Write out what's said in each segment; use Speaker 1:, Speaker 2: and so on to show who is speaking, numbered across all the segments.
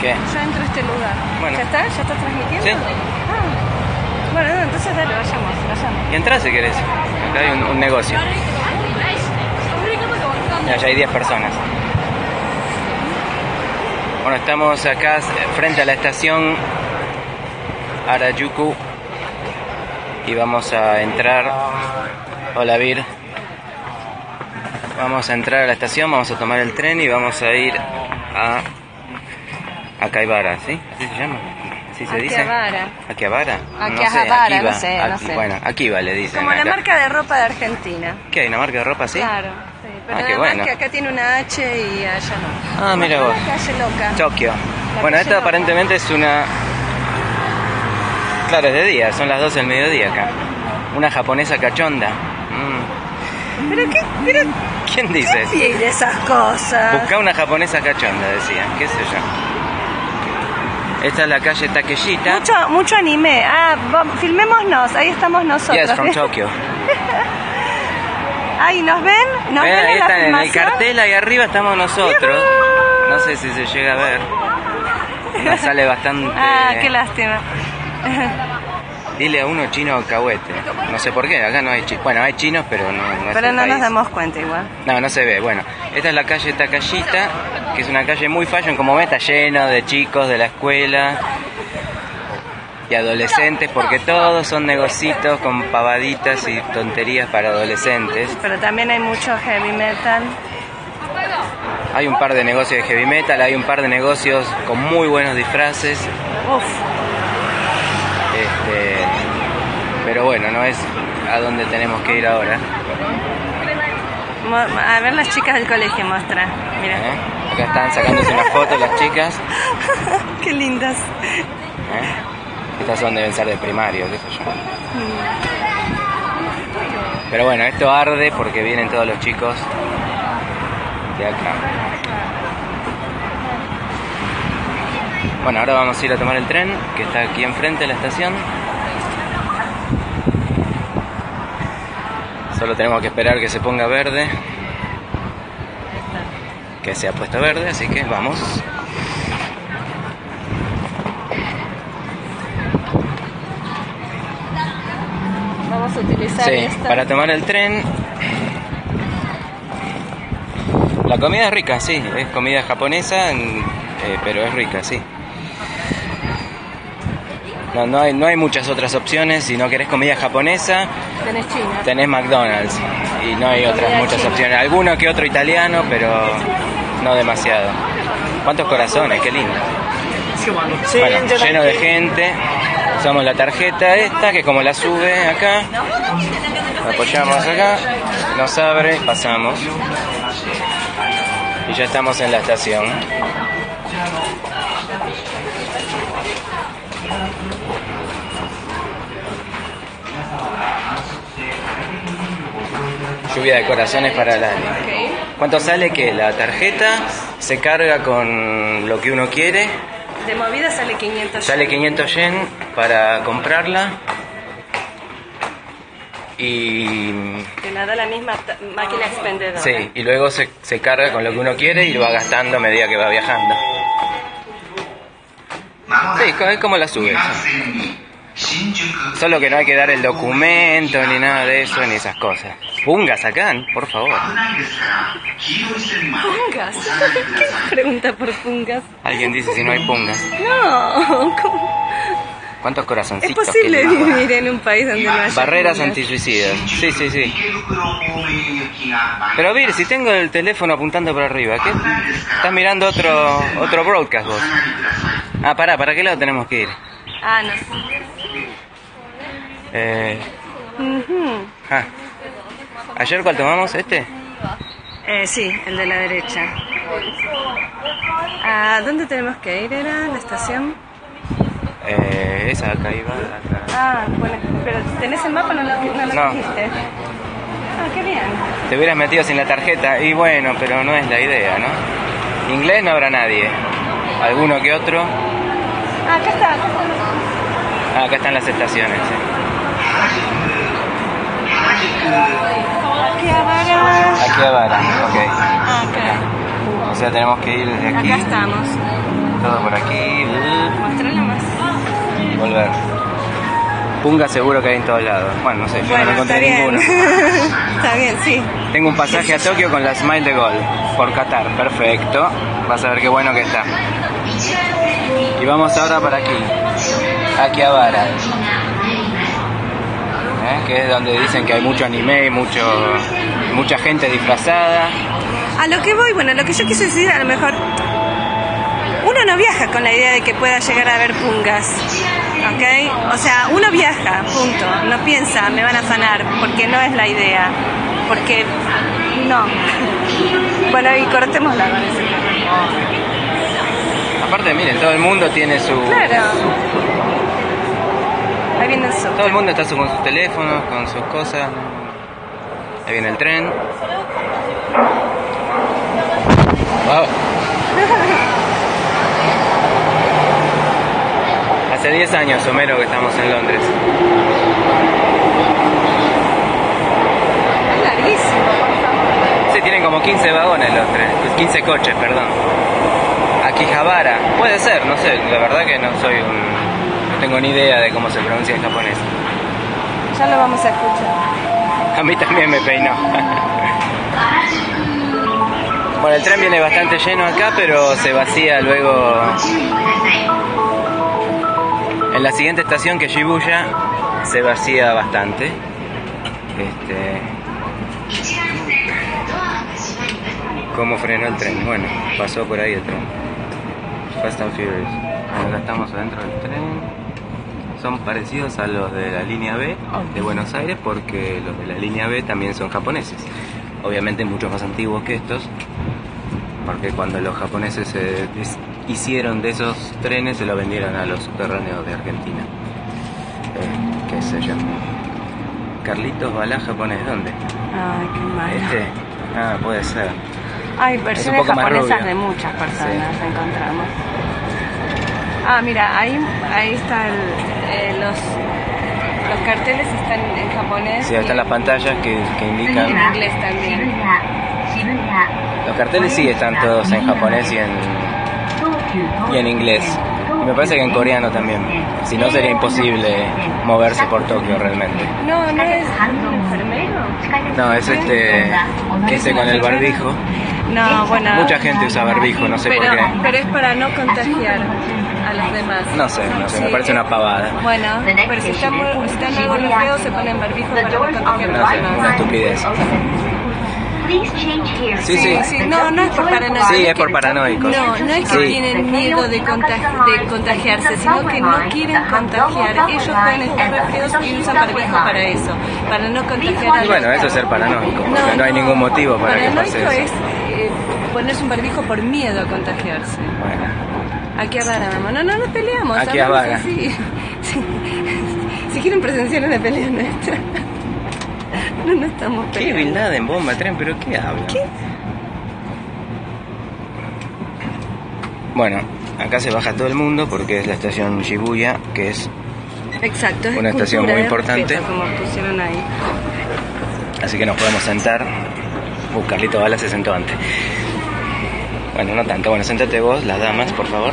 Speaker 1: ¿Qué?
Speaker 2: Yo entro a este lugar.
Speaker 1: Bueno.
Speaker 2: ¿Ya está? ¿Ya está transmitiendo?
Speaker 1: Sí.
Speaker 2: Ah. Bueno, no, entonces dale, vayamos, vayamos.
Speaker 1: Y entrá si querés. Acá hay un, un negocio. Ya hay 10 personas. Bueno, estamos acá frente a la estación Harajuku y vamos a entrar. Hola Vir. Vamos a entrar a la estación, vamos a tomar el tren y vamos a ir a Akaibara, ¿sí? ¿Así se llama? ¿Así se dice?
Speaker 2: Akihabara.
Speaker 1: ¿Akihabara?
Speaker 2: Akihabara,
Speaker 1: Akiba.
Speaker 2: no sé, no sé.
Speaker 1: Bueno, Akiba le dicen.
Speaker 2: Como la
Speaker 1: acá.
Speaker 2: marca de ropa de Argentina.
Speaker 1: ¿Qué hay? ¿Una marca de ropa así?
Speaker 2: Claro. Sí, pero
Speaker 1: Ah, qué bueno.
Speaker 2: que acá tiene una H y allá no.
Speaker 1: Ah, mira vos.
Speaker 2: Calle loca.
Speaker 1: Tokio.
Speaker 2: La
Speaker 1: Bueno, esta
Speaker 2: loca.
Speaker 1: aparentemente es una... Claro, es de día, son las 12 del mediodía acá. Una japonesa cachonda. Mm.
Speaker 2: ¿Pero qué? ¿Pero
Speaker 1: ¿Quién dice eso?
Speaker 2: qué de esas cosas?
Speaker 1: Busca una japonesa cachonda, decían. ¿Qué sé yo? Esta es la calle Takeshita.
Speaker 2: Mucho, mucho anime. Ah, filmémonos. Ahí estamos nosotros.
Speaker 1: Yes, from Tokyo.
Speaker 2: Ay, ¿nos ven? ¿Nos
Speaker 1: Ven,
Speaker 2: ven
Speaker 1: ahí
Speaker 2: en la
Speaker 1: está, en el cartel ahí arriba estamos nosotros. No sé si se llega a ver. Nos sale bastante...
Speaker 2: Ah, qué lástima.
Speaker 1: Dile a uno chino cahuete. No sé por qué, acá no hay chinos. Bueno, hay chinos, pero no, no
Speaker 2: Pero no nos damos cuenta igual.
Speaker 1: No, no se ve. Bueno, esta es la calle Takashita, que es una calle muy fashion, como ve, está lleno de chicos de la escuela y adolescentes, porque todos son negocitos con pavaditas y tonterías para adolescentes.
Speaker 2: Pero también hay mucho heavy metal.
Speaker 1: Hay un par de negocios de heavy metal, hay un par de negocios con muy buenos disfraces,
Speaker 2: Uf,
Speaker 1: este, pero bueno, no es a donde tenemos que ir ahora.
Speaker 2: A ver las chicas del colegio muestra. Mira.
Speaker 1: ¿eh? Acá están sacándose una foto las chicas.
Speaker 2: Qué lindas.
Speaker 1: ¿eh? Estas son deben ser de primario, qué sé yo. Pero bueno, esto arde porque vienen todos los chicos de acá. Bueno, ahora vamos a ir a tomar el tren que está aquí enfrente de la estación. Solo tenemos que esperar que se ponga verde. Que se ha puesto verde, así que vamos.
Speaker 2: Vamos a utilizar
Speaker 1: Sí,
Speaker 2: esta.
Speaker 1: para tomar el tren. La comida es rica, sí, es comida japonesa, eh, pero es rica, sí. No, no, hay, no hay muchas otras opciones. Si no querés comida japonesa,
Speaker 2: Tenés china.
Speaker 1: tenés McDonald's. Y no hay otras muchas
Speaker 2: china.
Speaker 1: opciones. Alguno que otro italiano, pero no demasiado. ¿Cuántos corazones? Qué lindo. Bueno, lleno de gente. Usamos la tarjeta esta, que como la sube acá, la apoyamos acá, nos abre, pasamos. Y ya estamos en la estación. Lluvia de corazones para Lali. ¿Cuánto sale que la tarjeta se carga con lo que uno quiere?
Speaker 2: De movida sale 500
Speaker 1: Sale 500 yen para comprarla. Y,
Speaker 2: Que la da la misma máquina expendedora.
Speaker 1: sí, y luego se, se carga con lo que uno quiere y lo va gastando a medida que va viajando. Sí, es como la sube. Solo que no hay que dar el documento ni nada de eso ni esas cosas. Punga, sacan, por favor.
Speaker 2: ¿Pungas? ¿Qué pregunta por pungas?
Speaker 1: Alguien dice si no hay pungas.
Speaker 2: No, ¿cómo?
Speaker 1: ¿Cuántos
Speaker 2: Es
Speaker 1: corazoncitos?
Speaker 2: posible
Speaker 1: Qué lindo.
Speaker 2: vivir en un país donde no haya
Speaker 1: Barreras antisuicidas. Sí, sí, sí. Pero Vir, si tengo el teléfono apuntando para arriba, ¿qué? ¿Estás mirando otro otro broadcast vos? Ah, pará, ¿para qué lado tenemos que ir?
Speaker 2: Ah, no.
Speaker 1: Eh, ah. ¿Ayer cuál tomamos? ¿Este?
Speaker 2: Eh, sí, el de la derecha. ¿A dónde tenemos que ir? ¿Era la estación?
Speaker 1: Eh, esa acá iba. acá.
Speaker 2: Ah, bueno, pero ¿tenés el mapa? No lo, no lo
Speaker 1: No.
Speaker 2: dijiste. Ah, qué bien.
Speaker 1: Te hubieras metido sin la tarjeta y bueno, pero no es la idea, ¿no? Inglés no habrá nadie. Alguno que otro.
Speaker 2: Ah, acá está.
Speaker 1: Ah, acá están las estaciones. sí.
Speaker 2: Akihabara.
Speaker 1: Aquí a Vara, ok.
Speaker 2: Ah, acá.
Speaker 1: O sea, tenemos que ir desde aquí.
Speaker 2: Acá estamos.
Speaker 1: todo por aquí.
Speaker 2: Mostrarle más.
Speaker 1: Volver. Punga seguro que hay en todos lados. Bueno, no sé, yo no
Speaker 2: está
Speaker 1: encontré
Speaker 2: bien.
Speaker 1: ninguno.
Speaker 2: está bien, sí.
Speaker 1: Tengo un pasaje a Tokio con la Smile de Gol por Qatar. Perfecto. Vas a ver qué bueno que está. Y vamos ahora para aquí. Akihabara. ¿Eh? Que es donde dicen que hay mucho anime y mucho, mucha gente disfrazada.
Speaker 2: A lo que voy, bueno, lo que yo quise decir, a lo mejor uno no viaja con la idea de que pueda llegar a ver pungas, ¿ok? O sea, uno viaja, punto. No piensa, me van a afanar, porque no es la idea. Porque no. Bueno, y cortémosla con eso.
Speaker 1: Aparte, miren, todo el mundo tiene su...
Speaker 2: Claro. Ahí viene el sol.
Speaker 1: Todo el mundo está su- con sus teléfonos, con sus cosas. Ahí viene el tren. Wow. Hace 10 años, Homero, que estamos en Londres.
Speaker 2: Es larguísimo.
Speaker 1: Sí, tienen como 15 vagones los trenes, 15 coches, perdón. Akihabara, puede ser, no sé, la verdad que no soy un... Tengo ni idea de cómo se pronuncia en japonés.
Speaker 2: Ya lo vamos a escuchar.
Speaker 1: A mí también me peinó. Bueno, el tren viene bastante lleno acá, pero se vacía luego. En la siguiente estación, que es Shibuya, se vacía bastante. Este. ¿Cómo frenó el tren? Bueno, pasó por ahí el tren. Fast and Furious. Acá estamos adentro del tren. Son parecidos a los de la línea B de Buenos Aires porque los de la línea B también son japoneses. Obviamente mucho más antiguos que estos, porque cuando los japoneses se hicieron de esos trenes se los vendieron a los subterráneos de Argentina. Eh, ¿Qué sé yo? Carlitos Balá japonés, ¿dónde?
Speaker 2: Ay, qué malo.
Speaker 1: Este. Ah, puede ser.
Speaker 2: Hay versiones japonesas de muchas personas, encontramos. Ah, mira, ahí, ahí está el, eh, los, los carteles están en japonés.
Speaker 1: Sí, ahí están las pantallas que, que
Speaker 2: y en
Speaker 1: indican.
Speaker 2: inglés también.
Speaker 1: Los carteles sí están todos en japonés y en, y en inglés. Me parece que en coreano también. Si no sería imposible moverse por Tokio realmente.
Speaker 2: No, no es.
Speaker 1: No, es este, ese con el barbijo.
Speaker 2: No, bueno.
Speaker 1: Mucha gente usa barbijo, no sé
Speaker 2: pero,
Speaker 1: por qué.
Speaker 2: pero es para no contagiar a los demás.
Speaker 1: No sé, no sé, me parece una pavada.
Speaker 2: Bueno, pero si están, muy- si están algo feos se ponen barbijo para no contagiar a los
Speaker 1: sé, una
Speaker 2: demás.
Speaker 1: estupidez. Sí, sí.
Speaker 2: No, no es por paranoia.
Speaker 1: Sí, es por paranoicos.
Speaker 2: No, no es que
Speaker 1: Sí.
Speaker 2: tienen miedo de, contag- de contagiarse, sino que no quieren contagiar. Ellos pueden estar resfriados y usan barbijo para eso, para no contagiar a
Speaker 1: Y
Speaker 2: los
Speaker 1: bueno, eso es ser paranoico, porque no, hay ningún motivo para que pase
Speaker 2: Paranoico
Speaker 1: eso.
Speaker 2: es eh, ponerse un barbijo por miedo a contagiarse.
Speaker 1: Bueno,
Speaker 2: Aquí a vara, mamá. No, no nos peleamos.
Speaker 1: Aquí a
Speaker 2: hablamos
Speaker 1: vara.
Speaker 2: Sí. Si quieren presenciar una pelea nuestra. No, no estamos
Speaker 1: ¿qué
Speaker 2: peleando.
Speaker 1: Bin Laden, bomba, tren? ¿Pero qué habla?
Speaker 2: ¿Qué?
Speaker 1: Bueno, acá se baja todo el mundo porque es la estación Shibuya, que es
Speaker 2: Exacto, es
Speaker 1: Una estación muy importante.
Speaker 2: respeto, como pusieron ahí.
Speaker 1: Así que nos podemos sentar. Uh, Carlito Bala se sentó antes. Bueno, no tanto. Bueno, sentate vos, las damas, por favor.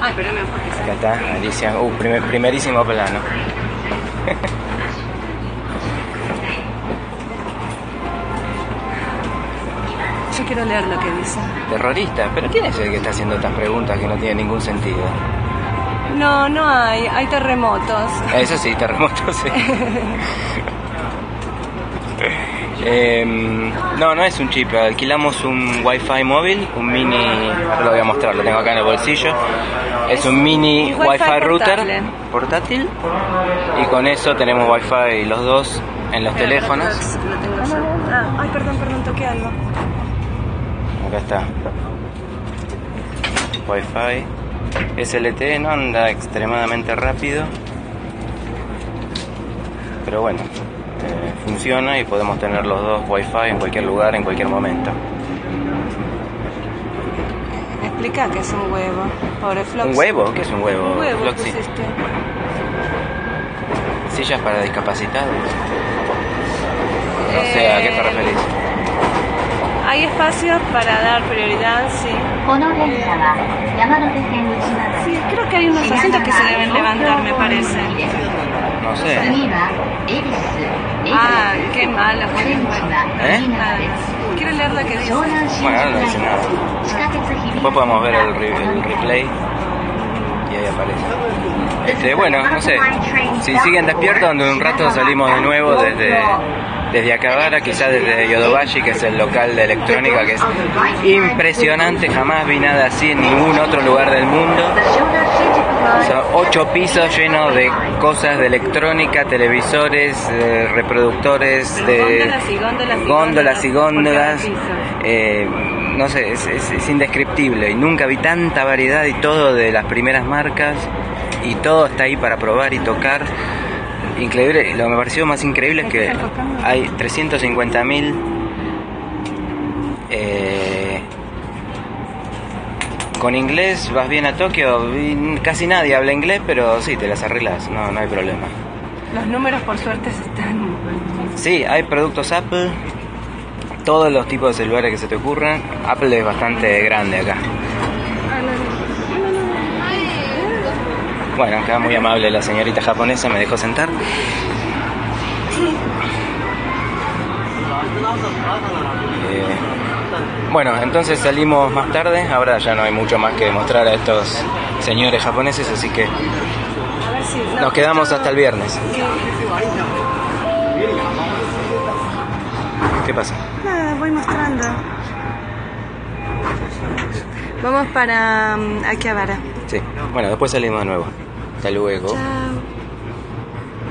Speaker 2: Ay, pero me.
Speaker 1: Acá está, Alicia. Uh, primer- primerísimo plano.
Speaker 2: quiero leer lo que dice.
Speaker 1: Terrorista. ¿Pero quién es el que está haciendo estas preguntas que no tienen ningún sentido?
Speaker 2: No, no hay. Hay terremotos.
Speaker 1: Eso sí, terremoto, sí. Em, no, no es un chip. Alquilamos un Wi-Fi móvil, un mini. Ahora lo voy a mostrar, lo tengo acá en el bolsillo. Es un mini
Speaker 2: Wi-Fi
Speaker 1: Wi-Fi router
Speaker 2: portable.
Speaker 1: portátil. Y con eso tenemos Wi-Fi los dos en los teléfonos.
Speaker 2: espera, lo tengo yo. Ah, ay, perdón, perdón, toqué algo.
Speaker 1: Acá está. Wi-Fi. SLT no anda extremadamente rápido. Pero bueno, eh, funciona y podemos tener los dos Wi-Fi en cualquier lugar, en cualquier momento.
Speaker 2: Me explica que es un huevo. Pobre Flox.
Speaker 1: ¿Un huevo? ¿Qué es un huevo?
Speaker 2: Un huevo,
Speaker 1: Floxy?
Speaker 2: pusiste.
Speaker 1: Sillas para discapacitados. No sé, ¿a qué te
Speaker 2: Eh,
Speaker 1: referís?
Speaker 2: Hay espacios para dar prioridad, sí. Sí, creo que hay unos asientos que se deben levantar, me parece.
Speaker 1: No sé.
Speaker 2: Ah, qué
Speaker 3: mala.
Speaker 1: ¿Eh?
Speaker 3: Ah,
Speaker 2: Quiero leer la que dice.
Speaker 1: Bueno, no dice nada. Después podemos ver el, replay y ahí aparece. Este, bueno, no sé. Si siguen despiertos, en un rato salimos de nuevo desde desde Acabara, quizás desde Yodobashi, que es el local de electrónica, que es impresionante, jamás vi nada así en ningún otro lugar del mundo. Son ocho pisos llenos de cosas de electrónica, televisores, reproductores, de
Speaker 2: góndolas y góndolas.
Speaker 1: Eh, no sé, es, es indescriptible y nunca vi tanta variedad y todo de las primeras marcas y todo está ahí para probar y tocar. Increíble, lo que me pareció más increíble es que hay 350.000 eh, con inglés vas bien a Tokio, casi nadie habla inglés, pero sí, te las arreglas, no, no hay problema.
Speaker 2: Los números, por suerte, están.
Speaker 1: Sí, hay productos Apple, todos los tipos de celulares que se te ocurran. Apple es bastante grande acá. Bueno, acá muy amable la señorita japonesa me dejó sentar. Eh, bueno, entonces salimos más tarde. Ahora ya no hay mucho más que mostrar a estos señores japoneses, así que nos quedamos hasta el viernes. ¿Qué pasa?
Speaker 2: Nada, voy mostrando. Vamos para um, Akihabara.
Speaker 1: Sí, bueno, después salimos de nuevo. Hasta luego.